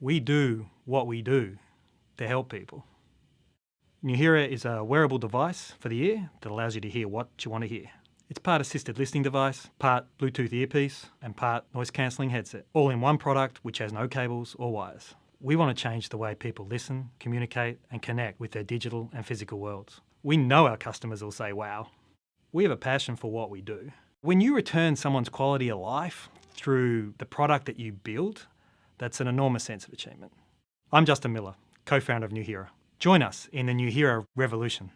We do what we do to help people. Nuheara is a wearable device for the ear that allows you to hear what you want to hear. It's part assisted listening device, part Bluetooth earpiece, and part noise cancelling headset, all in one product which has no cables or wires. We want to change the way people listen, communicate, and connect with their digital and physical worlds. We know our customers will say, wow. We have a passion for what we do. When you return someone's quality of life through the product that you build, that's an enormous sense of achievement. I'm Justin Miller, co-founder of Nuheara. Join us in the Nuheara revolution.